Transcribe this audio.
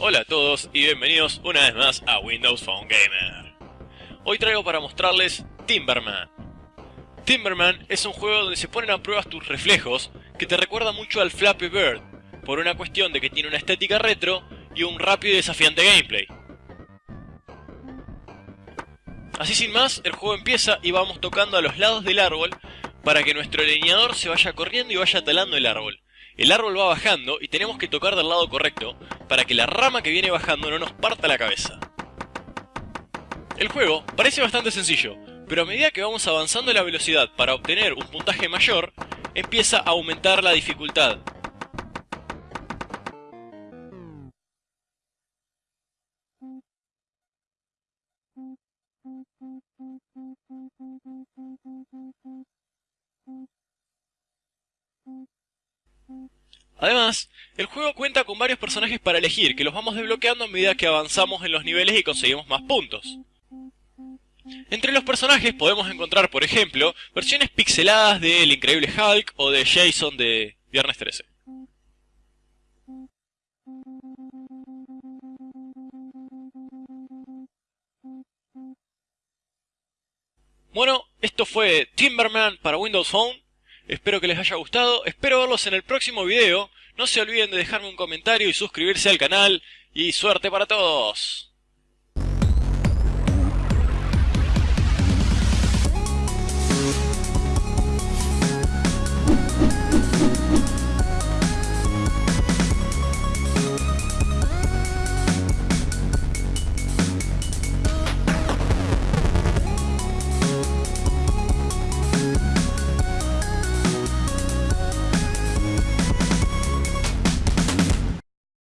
Hola a todos y bienvenidos una vez más a Windows Phone Gamer. Hoy traigo para mostrarles Timberman. Timberman es un juego donde se ponen a prueba tus reflejos que te recuerda mucho al Flappy Bird, por una cuestión de que tiene una estética retro y un rápido y desafiante gameplay. Así sin más, el juego empieza y vamos tocando a los lados del árbol para que nuestro leñador se vaya corriendo y vaya talando el árbol. El árbol va bajando y tenemos que tocar del lado correcto para que la rama que viene bajando no nos parta la cabeza. El juego parece bastante sencillo, pero a medida que vamos avanzando la velocidad para obtener un puntaje mayor, empieza a aumentar la dificultad. Además, el juego cuenta con varios personajes para elegir, que los vamos desbloqueando a medida que avanzamos en los niveles y conseguimos más puntos. Entre los personajes podemos encontrar, por ejemplo, versiones pixeladas de El Increíble Hulk o de Jason de Viernes 13. Bueno, esto fue Timberman para Windows Phone. Espero que les haya gustado, espero verlos en el próximo video. No se olviden de dejarme un comentario y suscribirse al canal. Y suerte para todos.